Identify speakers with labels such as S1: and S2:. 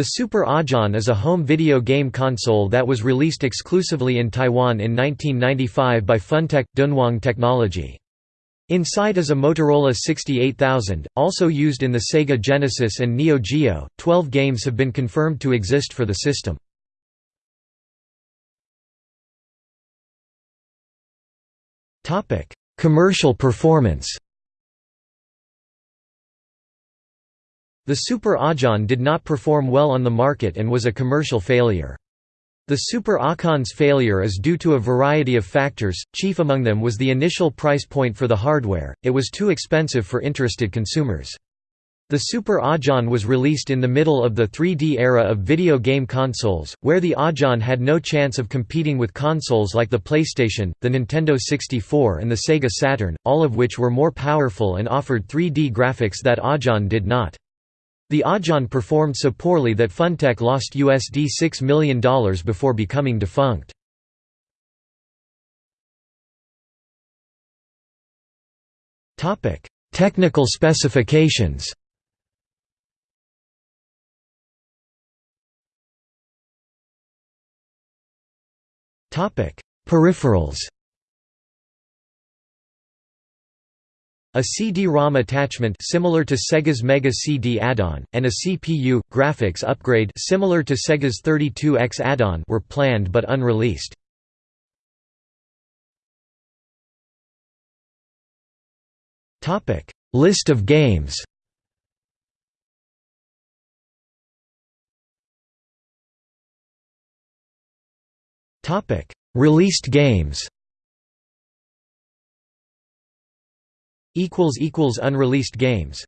S1: The Super A'can is a home video game console that was released exclusively in Taiwan in 1995 by Funtech – Dunhuang Technology. Inside is a Motorola 68000, also used in the Sega Genesis and Neo Geo. Twelve games have been confirmed to exist for the system. Commercial performance The Super A'can did not perform well on the market and was a commercial failure. The Super A'can's failure is due to a variety of factors, chief among them was the initial price point for the hardware, it was too expensive for interested consumers. The Super A'can was released in the middle of the 3D era of video game consoles, where the A'can had no chance of competing with consoles like the PlayStation, the Nintendo 64 and the Sega Saturn, all of which were more powerful and offered 3D graphics that A'can did not. The A'can performed so poorly that Funtech lost USD $6 million before becoming defunct. Technical specifications Peripherals A CD-ROM attachment similar to Sega's Mega CD add-on, and a CPU, graphics upgrade similar to Sega's 32X add-on were planned but unreleased. Topic: List of games Topic: Released games Unreleased games